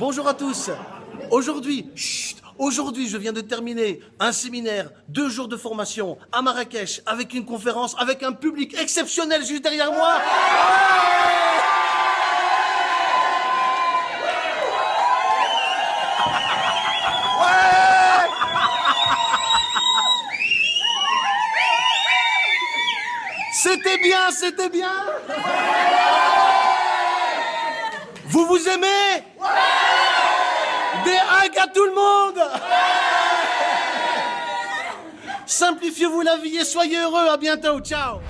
Bonjour à tous. Aujourd'hui, aujourd'hui, je viens de terminer un séminaire, deux jours de formation à Marrakech, avec une conférence, avec un public exceptionnel juste derrière moi. C'était bien, c'était bien. Vous vous aimez? À tout le monde Simplifiez-vous la vie et soyez heureux. À bientôt. Ciao.